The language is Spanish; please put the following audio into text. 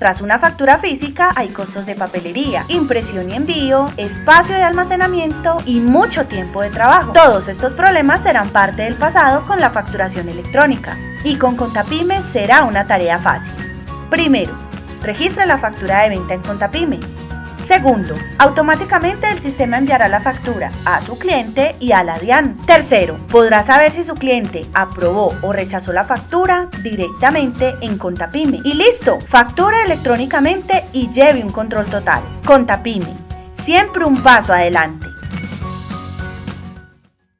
Tras una factura física hay costos de papelería, impresión y envío, espacio de almacenamiento y mucho tiempo de trabajo. Todos estos problemas serán parte del pasado con la facturación electrónica y con Contapyme será una tarea fácil. Primero, registra la factura de venta en Contapyme. Segundo, automáticamente el sistema enviará la factura a su cliente y a la DIAN. Tercero, podrá saber si su cliente aprobó o rechazó la factura directamente en Contapyme. Y listo, factura electrónicamente y lleve un control total. Contapyme, siempre un paso adelante.